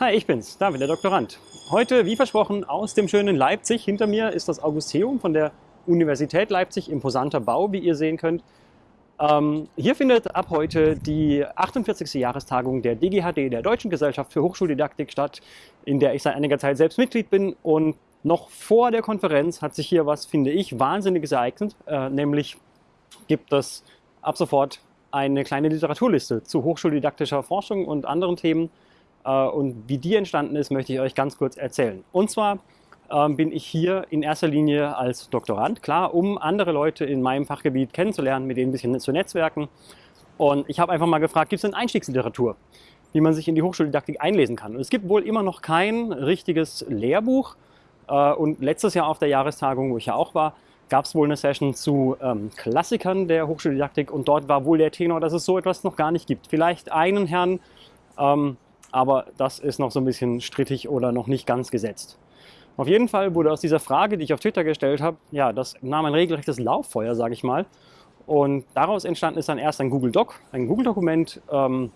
Hi, ich bin's, David, der Doktorand. Heute, wie versprochen, aus dem schönen Leipzig. Hinter mir ist das Augusteum von der Universität Leipzig, imposanter Bau, wie ihr sehen könnt. Ähm, hier findet ab heute die 48. Jahrestagung der DGHD, der Deutschen Gesellschaft für Hochschuldidaktik, statt, in der ich seit einiger Zeit selbst Mitglied bin. Und noch vor der Konferenz hat sich hier was, finde ich, Wahnsinniges ereignet. Äh, nämlich gibt es ab sofort eine kleine Literaturliste zu hochschuldidaktischer Forschung und anderen Themen. Äh, und wie die entstanden ist, möchte ich euch ganz kurz erzählen. Und zwar ähm, bin ich hier in erster Linie als Doktorand, klar, um andere Leute in meinem Fachgebiet kennenzulernen, mit denen ein bisschen zu netzwerken. Und ich habe einfach mal gefragt, gibt es eine Einstiegsliteratur, wie man sich in die Hochschuldidaktik einlesen kann? Und es gibt wohl immer noch kein richtiges Lehrbuch. Äh, und letztes Jahr auf der Jahrestagung, wo ich ja auch war, gab es wohl eine Session zu ähm, Klassikern der Hochschuldidaktik und dort war wohl der Tenor, dass es so etwas noch gar nicht gibt. Vielleicht einen Herrn, ähm, aber das ist noch so ein bisschen strittig oder noch nicht ganz gesetzt. Auf jeden Fall wurde aus dieser Frage, die ich auf Twitter gestellt habe, ja, das nahm ein regelrechtes Lauffeuer, sage ich mal. Und daraus entstanden ist dann erst ein Google Doc, ein Google-Dokument, ähm,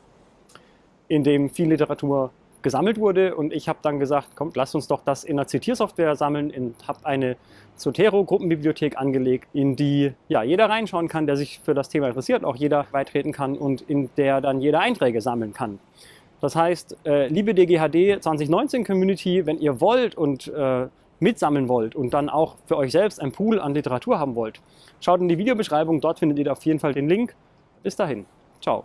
in dem viel Literatur gesammelt wurde. Und ich habe dann gesagt, kommt, lasst uns doch das in einer Zitiersoftware sammeln und habe eine Zotero-Gruppenbibliothek angelegt, in die ja, jeder reinschauen kann, der sich für das Thema interessiert, auch jeder beitreten kann und in der dann jeder Einträge sammeln kann. Das heißt, äh, liebe DGHD 2019 Community, wenn ihr wollt und äh, mitsammeln wollt und dann auch für euch selbst ein Pool an Literatur haben wollt, schaut in die Videobeschreibung, dort findet ihr auf jeden Fall den Link. Bis dahin, ciao.